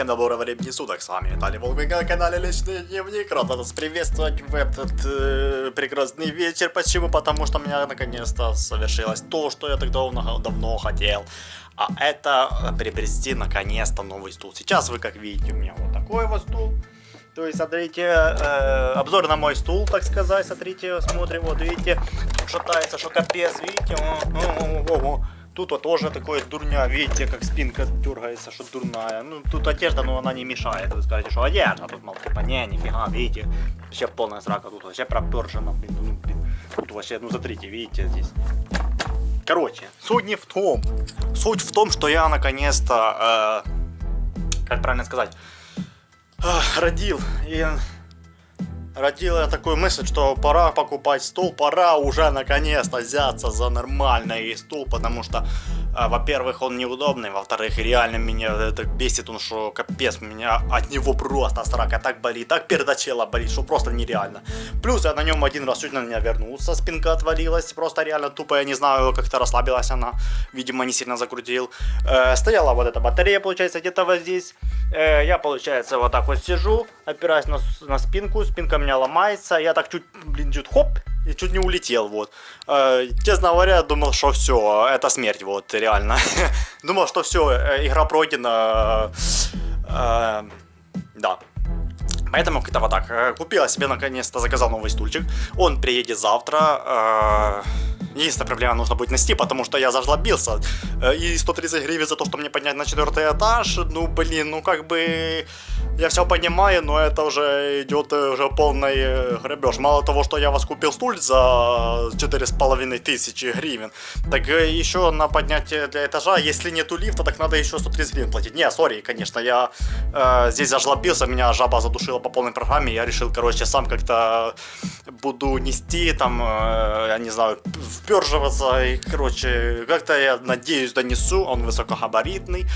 Всем доброго времени суток, с вами Виталий Волгин на канале Личный Дневник. Рад вас приветствовать в этот э, прекрасный вечер. Почему? Потому что у меня наконец-то совершилось то, что я так давно, давно хотел. А это приобрести наконец-то новый стул. Сейчас вы, как видите, у меня вот такой вот стул. То есть, смотрите, э, обзор на мой стул, так сказать. Смотрите, смотрим, вот видите, шатается, что капец, видите. О, о, о, о. Тут вот тоже такое дурня, видите, как спинка дергается, что дурная. Ну, тут одежда, но она не мешает. Вы скажете, что одежда, тут, мол, типа, не, нифига, видите. Вообще полная срака, тут вообще пропержена, блин, ну, блин. Тут вообще, ну, смотрите, видите, здесь. Короче, суть не в том. Суть в том, что я наконец-то, э, как правильно сказать, э, родил и родила такую мысль, что пора покупать стул, пора уже наконец-то взяться за нормальный стул, потому что, во-первых, он неудобный, во-вторых, реально меня это бесит, он что капец, меня от него просто срака так болит, так передачела болит, что просто нереально. Плюс я на нем один раз чуть на меня вернулся, спинка отвалилась, просто реально тупо, я не знаю, как-то расслабилась она, видимо, не сильно закрутил. Э, стояла вот эта батарея, получается, где-то вот здесь. Э, я, получается, вот так вот сижу, опираюсь на, на спинку, спинка меня ломается, я так чуть, блин, чуть хоп, и чуть не улетел, вот. Э, честно говоря, думал, что все, это смерть, вот, реально. думал, что все, э, игра пройдена. Э, да. Поэтому как-то вот так. Э, купила себе наконец-то, заказал новый стульчик. Он приедет завтра. Э, Единственная проблема, нужно будет нести, потому что я зажлобился. Э, и 130 гривен за то, что мне поднять на четвертый этаж, ну блин, ну как бы... Я все понимаю, но это уже идет э, уже полный э, грабеж. Мало того, что я вас купил стуль за 4,5 тысячи гривен, так еще на поднятие для этажа, если нету лифта, так надо еще 130 гривен платить. Не, сори, конечно, я э, здесь зажлобился, меня жаба задушила по полной программе, я решил, короче, сам как-то буду нести, там, э, я не знаю, вперживаться, и, короче, как-то я надеюсь донесу, он высокогабаритный,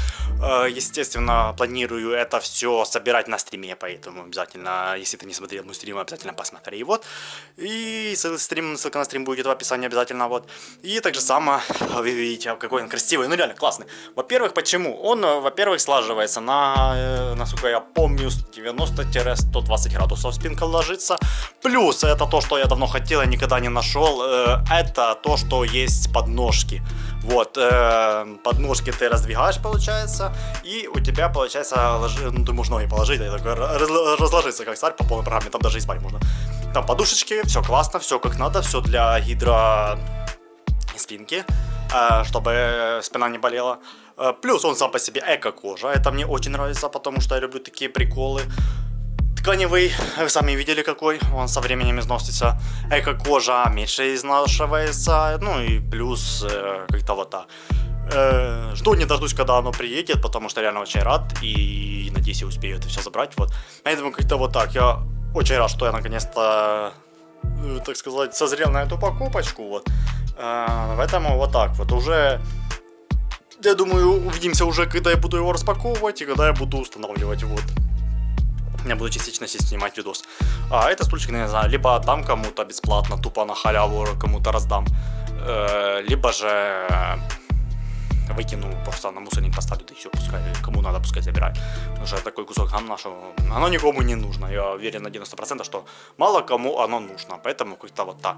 э, естественно, планирую это все собирать на стриме, поэтому обязательно, если ты не смотрел мой стрим, обязательно посмотри, вот, и стрим, ссылка на стрим будет в описании обязательно, вот, и так же само, вы видите, какой он красивый, ну реально классный, во-первых, почему? Он, во-первых, слаживается на, э, насколько я помню, 90-120 градусов спинка ложится, плюс это то, что я давно хотел и никогда не нашел, э, это то, что есть подножки. Вот, э, подножки ты раздвигаешь, получается, и у тебя, получается, ложи, ну, ты можешь ноги положить, и такой, раз, разложиться, как царь по полной программе, там даже и спать можно. Там подушечки, все классно, все как надо, все для гидро спинки, э, чтобы спина не болела. Э, плюс он сам по себе эко-кожа, это мне очень нравится, потому что я люблю такие приколы тканевый, вы сами видели какой, он со временем износится. Эко-кожа меньше изнашивается, ну и плюс э, как-то вот так. Э, жду не дождусь, когда оно приедет, потому что реально очень рад и надеюсь, я успею это все забрать. Вот. Поэтому как-то вот так. Я очень рад, что я наконец-то, э, так сказать, созрел на эту покупочку. Вот. Э, поэтому вот так вот уже я думаю, увидимся уже, когда я буду его распаковывать и когда я буду устанавливать. Вот я буду частично здесь снимать видос. А это стульчик, не знаю, либо отдам кому-то бесплатно, тупо на халяву кому-то раздам, э, либо же выкину, просто на мусорник поставлю, и все, пускай, кому надо, пускай забирает. Потому что такой кусок гамна, что оно никому не нужно. Я уверен на 90%, что мало кому оно нужно, поэтому как-то вот так.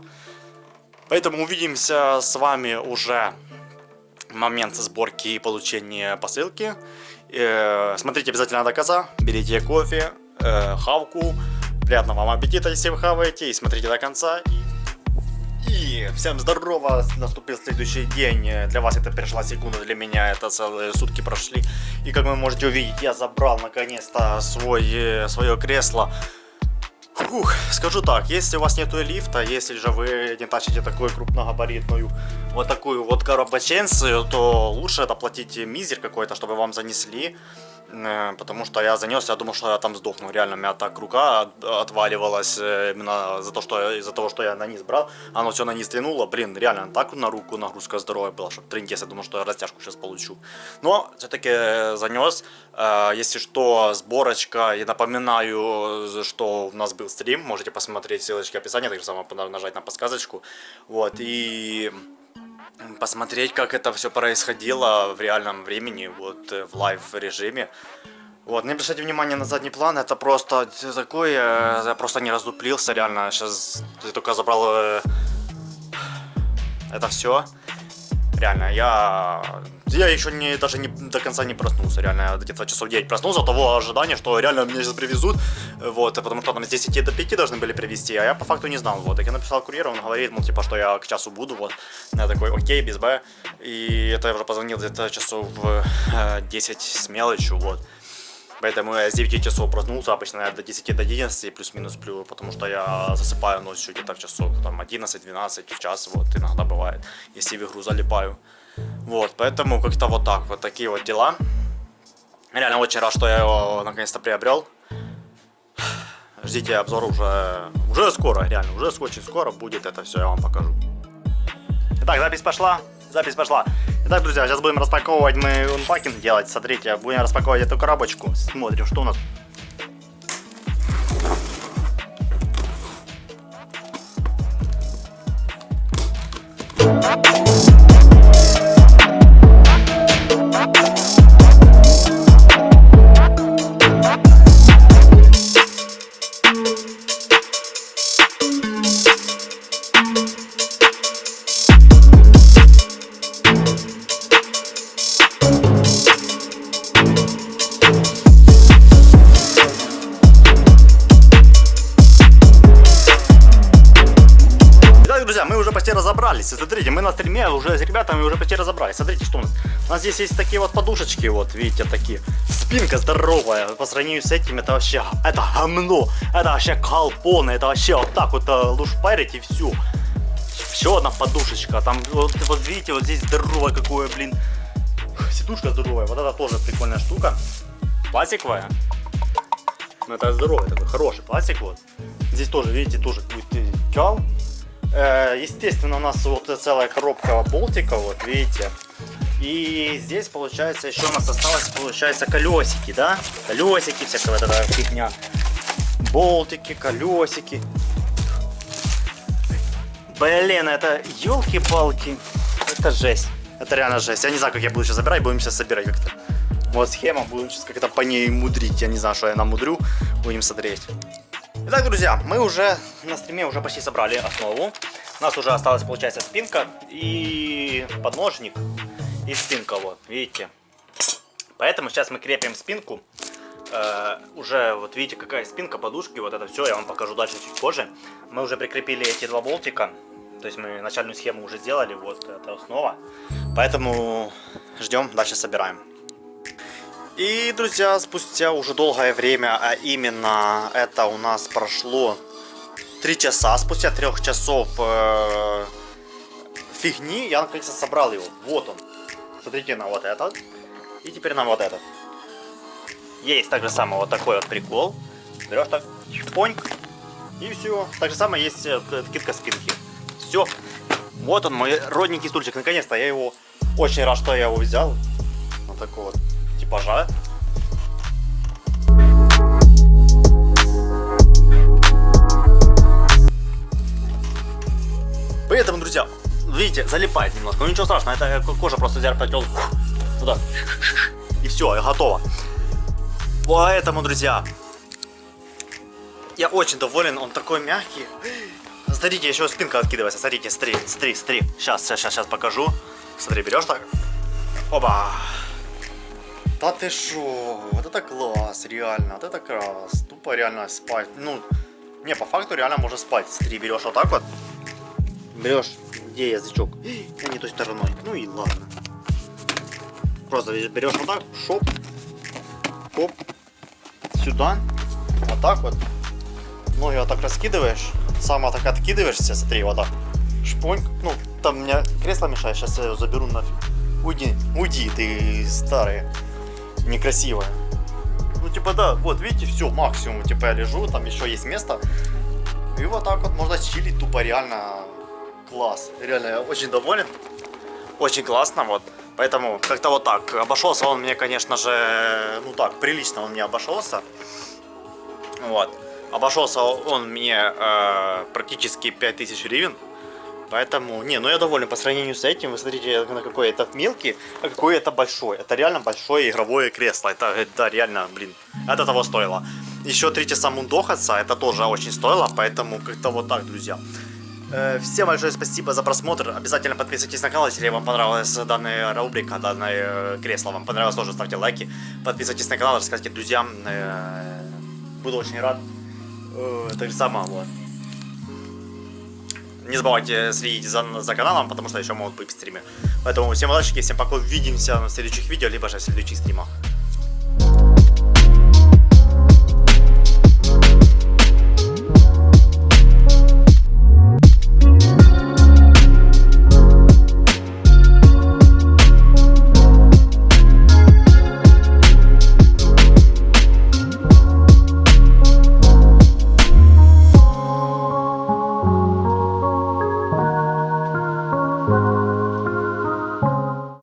Поэтому увидимся с вами уже момент сборки и получения посылки. Э, смотрите обязательно до конца, берите кофе, э, хавку. Приятного вам аппетита, если вы хаваете, и смотрите до конца. И, и всем здорово, наступил следующий день. Для вас это перешла секунда, для меня это целые сутки прошли. И как вы можете увидеть, я забрал наконец-то свой, э, свое кресло. Фух, скажу так, если у вас нету лифта, если же вы не тащите такую крупногабаритную вот такую вот коробоченцию, то лучше это платить мизер какой-то, чтобы вам занесли. Э, потому что я занес, я думал, что я там сдохну. Реально, у меня так рука отваливалась э, именно за то, что из-за того, что я на низ брал. Оно все на низ тянуло. Блин, реально, так на руку нагрузка здоровая была, что тринкес, я думал, что я растяжку сейчас получу. Но все-таки занес. Э, если что, сборочка. И напоминаю, что у нас был стрим. Можете посмотреть ссылочки в описании, так же самое нажать на подсказочку. Вот, и посмотреть, как это все происходило в реальном времени, вот э, в live режиме. Вот, не обращайте внимание на задний план, это просто такое, я просто не раздуплился, реально, сейчас ты только забрал э, это все. Реально, я... Я еще не, даже не до конца не проснулся, реально, где-то часов 9 проснулся, того ожидания, что реально меня сейчас привезут, вот, потому что там с 10 до 5 должны были привезти, а я по факту не знал, вот, так я написал курьеру, он говорит, ну, типа, что я к часу буду, вот, я такой, окей, без Б, и это я уже позвонил где-то часов в 10 с мелочью, вот, Поэтому я с 9 часов проснулся, обычно я до 10 до 11 плюс-минус сплю, потому что я засыпаю ночью где-то в часов там 11-12 в час, вот иногда бывает, если в игру залипаю. Вот, поэтому как-то вот так, вот такие вот дела. Реально очень рад, что я его наконец-то приобрел. Ждите обзор уже, уже скоро, реально, уже очень скоро будет это все, я вам покажу. Итак, запись пошла, запись пошла. Итак, друзья, сейчас будем распаковывать мы унпакинг делать. Смотрите, будем распаковывать эту коробочку. Смотрим, что у нас. Смотрите, мы на стриме уже с ребятами уже почти разобрались. Смотрите, что у нас. У нас здесь есть такие вот подушечки, вот, видите, такие. Спинка здоровая. По сравнению с этим, это вообще, это гомно. Это вообще колпоны. Это вообще вот так вот э, лушпарить и все. Еще одна подушечка. Там, вот, вот видите, вот здесь здоровое какое, блин. Сидушка здоровая. Вот это тоже прикольная штука. Пластиковая. Ну, это здоровый такой, хороший пластик, вот. Здесь тоже, видите, тоже будет кал Э, естественно, у нас вот целая коробка болтика, вот видите. И здесь, получается, еще у нас осталось, получается, колесики, да? Колесики, всякая вот эта фигня. Болтики, колесики. Блин, это елки-палки. Это жесть. Это реально жесть. Я не знаю, как я буду сейчас забирать, будем сейчас собирать как-то. Вот схема, будем сейчас как-то по ней мудрить. Я не знаю, что я намудрю. Будем смотреть. Итак, друзья, мы уже на стриме уже почти собрали основу. У нас уже осталась, получается, спинка и подножник. И спинка, вот, видите. Поэтому сейчас мы крепим спинку. Э, уже, вот видите, какая спинка, подушки, вот это все, я вам покажу дальше чуть позже. Мы уже прикрепили эти два болтика. То есть мы начальную схему уже сделали, вот это основа. Поэтому ждем, дальше собираем. И, друзья, спустя уже долгое время, а именно это у нас прошло 3 часа, спустя 3 часов э, фигни, я наконец-то собрал его. Вот он. Смотрите на вот этот. И теперь на вот этот. Есть так же самое вот такой вот прикол. Берешь так, поньк, и все. Так же самое есть э, китка спинки. Все. Вот он, мой родненький стульчик. Наконец-то я его... Очень рад, что я его взял. Вот такой вот типажа. Поэтому, друзья, видите, залипает немножко. Ну ничего страшного, это кожа просто взял, протел туда. И все, и готово. Поэтому, друзья, я очень доволен, он такой мягкий. Смотрите, еще спинка откидывается. Смотрите, смотри, смотри, смотри. Сейчас, сейчас, сейчас покажу. Смотри, берешь так. Оба. Да ты шо, вот это класс, реально, вот это класс. Тупо реально спать. Ну, не, по факту реально можно спать. Смотри, берешь вот так вот. Берешь, где язычок? Я не той стороной. Ну и ладно. Просто берешь вот так, шоп, хоп, сюда, вот так вот. Ноги вот так раскидываешь, сама так откидываешься, смотри, вот так. Шпоньк. Ну, там у меня кресло мешает, сейчас я его заберу нафиг. Уйди, уйди, ты старый некрасивая. Ну, типа, да, вот, видите, все, максимум, типа, я лежу, там еще есть место. И вот так вот можно чилить, тупо, реально, класс. Реально, я очень доволен. Очень классно, вот. Поэтому как-то вот так. Обошелся он мне, конечно же, ну так, прилично он мне обошелся. Вот. Обошелся он мне э, практически 5000 гривен. Поэтому, не, ну я доволен по сравнению с этим. Вы смотрите, на какой это мелкий, а какой это большой. Это реально большое игровое кресло. Это, это реально, блин, это того стоило. Еще три часа мундохаться, это тоже очень стоило, поэтому как-то вот так, друзья. Э, всем большое спасибо за просмотр. Обязательно подписывайтесь на канал, если вам понравилась данная рубрика, данное кресло вам понравилось, тоже ставьте лайки. Подписывайтесь на канал, рассказывайте друзьям. Э, буду очень рад. Так же самое, вот. Не забывайте следить за, за каналом, потому что еще могут быть стримы. Поэтому всем удачи, всем пока, увидимся на следующих видео, либо же в следующих стримах.